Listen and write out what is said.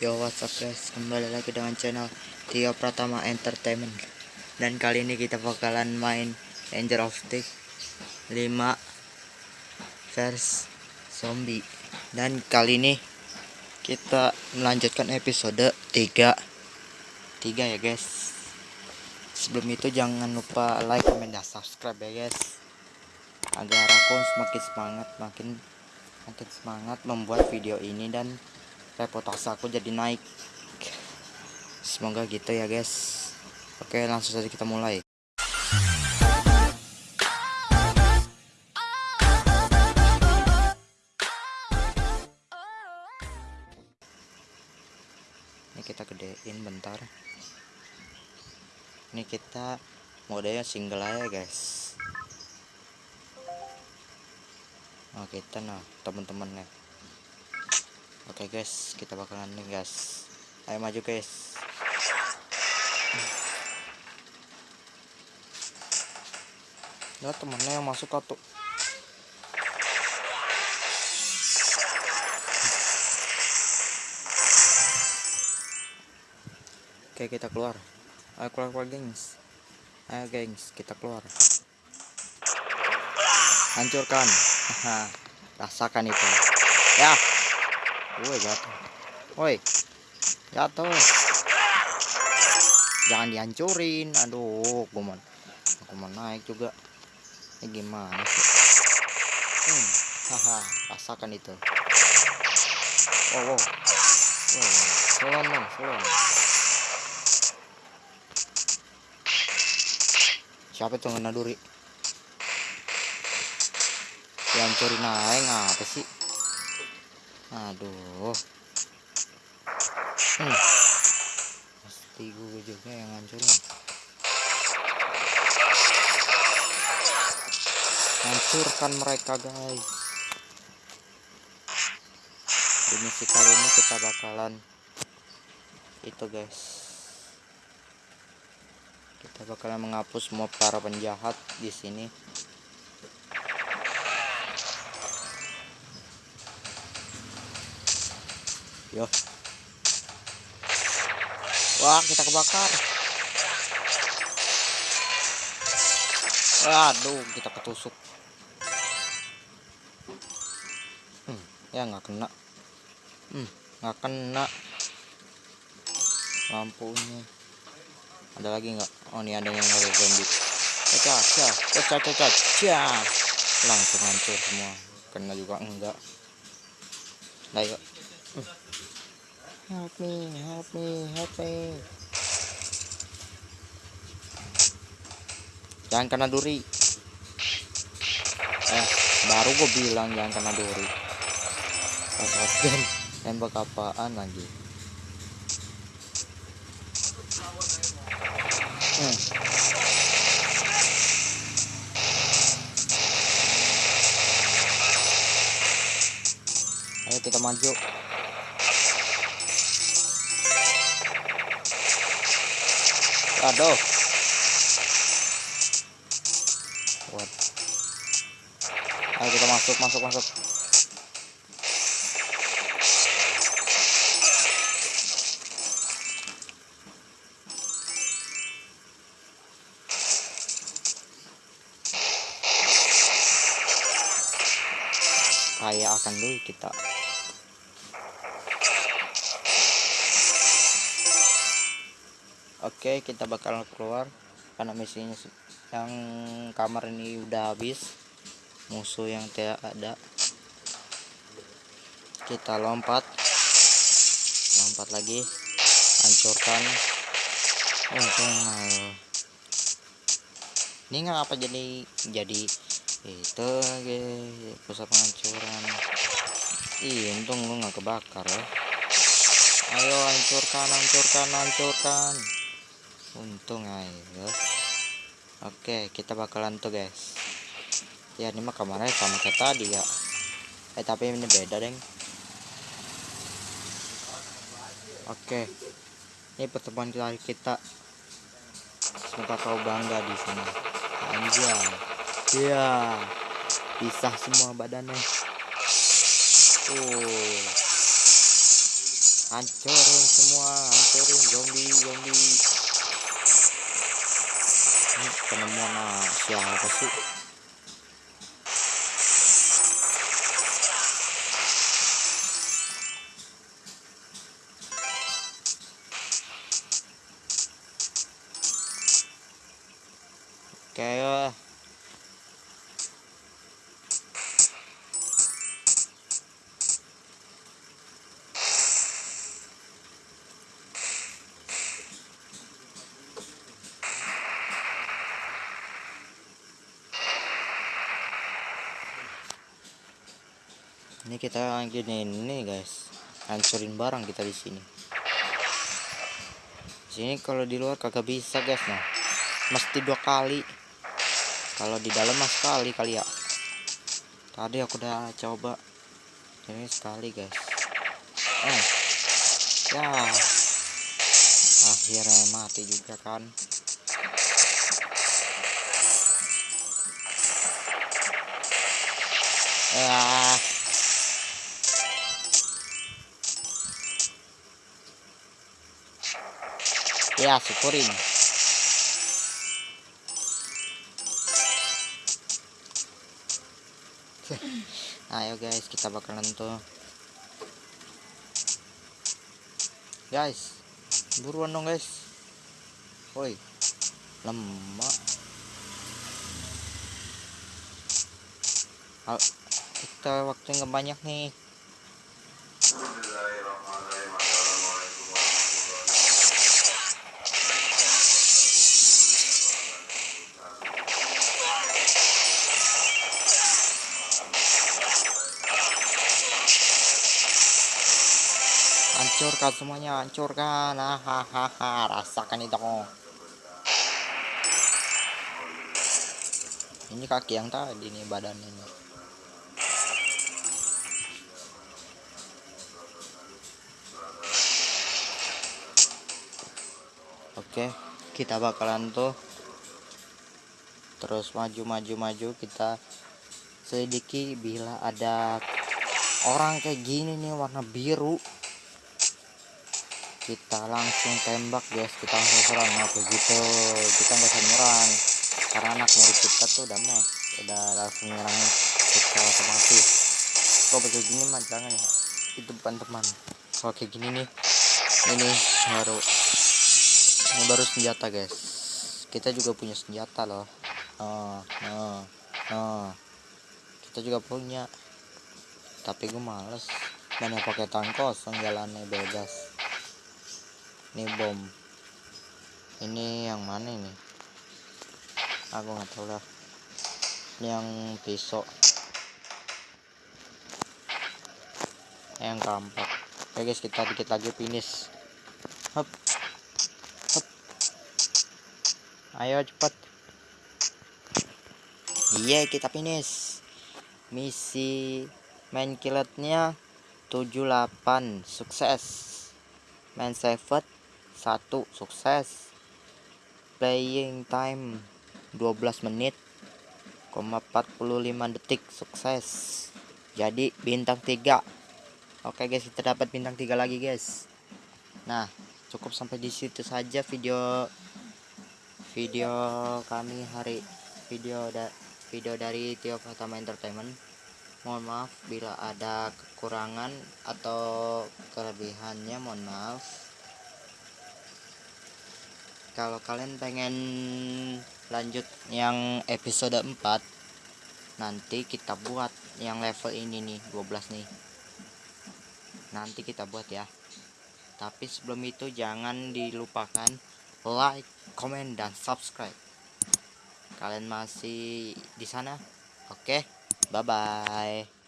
Yo what's up guys? Kembali lagi dengan channel Tio Pratama Entertainment. Dan kali ini kita bakalan main Danger of Tick 5 verse zombie. Dan kali ini kita melanjutkan episode 3 3 ya guys. Sebelum itu jangan lupa like comment dan subscribe ya guys. Agar aku semakin semangat makin makin semangat membuat video ini dan reputasi aku jadi naik. Semoga gitu ya guys. Oke langsung saja kita mulai. Ini kita gedein bentar. Ini kita modenya single aja guys. Nah kita nah teman-temannya oke guys kita bakalan nih guys. Ayo maju guys. Ya temennya yang masuk kartu oke kita keluar. Ayo keluar keluar gengs. Ayo gengs kita keluar. Hancurkan. Rasakan itu. Ya woi jatuh woi jatuh jangan dihancurin aduh gue mau aku mau naik juga ini gimana sih hmm, haha rasakan itu wow wow. Wow selon dong siapa itu ngena duri dihancurin aja ngapa sih aduh. Hmm. pasti gue juga yang ngancurin. Hancurkan mereka guys. Di misi kali ini kita bakalan itu guys. Kita bakalan menghapus semua para penjahat di sini yo. Wah kita kebakar. Aduh kita ketusuk. Hmm, ya nggak kena. Hmm, nggak kena. Lampunya. Ada lagi nggak? Oh ini ada yang ada zombie. Caca caca caca caca langsung hancur semua. Kena juga enggak. Nah yuk help me help me help me. Jangan kena duri. Eh baru gue bilang jangan kena duri. Dan tembak apaan lagi? Hmm. ayo kita maju aduh. What ayo kita masuk masuk masuk. Kaya akan dulu kita Oke, kita bakal keluar karena misinya yang kamar ini udah habis. Musuh yang tidak ada. Kita lompat. Lompat lagi. Hancurkan. Untung ayo. Ini ngapa jadi jadi itu lagi pusat penghancuran. Ih, untung lu nggak kebakar ya. Ayo hancurkan, hancurkan, hancurkan untung ayo oke kita bakalan tuh guys. Ya ini mah kamarnya sama kayak tadi ya. Eh tapi ini beda deng. Oke. Ini pertemuan kita kita. Semoga kau bangga di sini. Anjay. Iya. Pisah semua badannya. Uh hancurin semua hancurin zombie zombie penemuan ah, siapa sih ini kita gini ini guys. Hancurin barang kita di sini. Sini kalau di luar kagak bisa guys nah. Mesti dua kali. Kalau di dalam mas sekali kali ya. Tadi aku udah coba. Ini sekali guys. Eh. Ya. Akhirnya mati juga kan. Ya ya syukurin. Ayo guys kita bakalan tuh. Guys buruan dong guys. Woi lemak. Kita waktu nggak banyak nih hancurkan semuanya hancurkan. Hahaha rasakan itu. Ini kaki yang tadi nih badan ini. Oke kita bakalan tuh terus maju maju maju. Kita selidiki bila ada orang kayak gini nih warna biru kita langsung tembak guys. Kita langsung serang. Nah begitu kita nggak usah nyerang. Karena anak murid kita tuh udah max. Udah langsung nyerang kita otomatis. Kalau kayak gini mah jangan ya. Itu bukan teman. Kalau kayak gini nih? Ini baru ini baru senjata guys. Kita juga punya senjata loh. Oh, oh, oh. kita juga punya. Tapi gue males. Mana pakai tank kosong jalannya bebas ini bom. Ini yang mana ini? Aku nggak tahu lah. Yang pisau yang kampak oke guys kita dikit lagi finish. Hop. Hop. Ayo cepat iya yeah, kita finish. Misi main killetnya 78 sukses. Main saved satu sukses. Playing time 12 menit 45 detik sukses. Jadi bintang 3 oke guys kita dapat bintang 3 lagi guys. Nah cukup sampai di situ saja video video kami hari video da, video dari Tio Pratama Entertainment. Mohon maaf bila ada kekurangan atau kelebihannya mohon maaf kalau kalian pengen lanjut yang episode 4 nanti kita buat yang level ini nih 12 nih. Nanti kita buat ya. Tapi sebelum itu jangan dilupakan like comment dan subscribe. Kalian masih di sana? Oke bye bye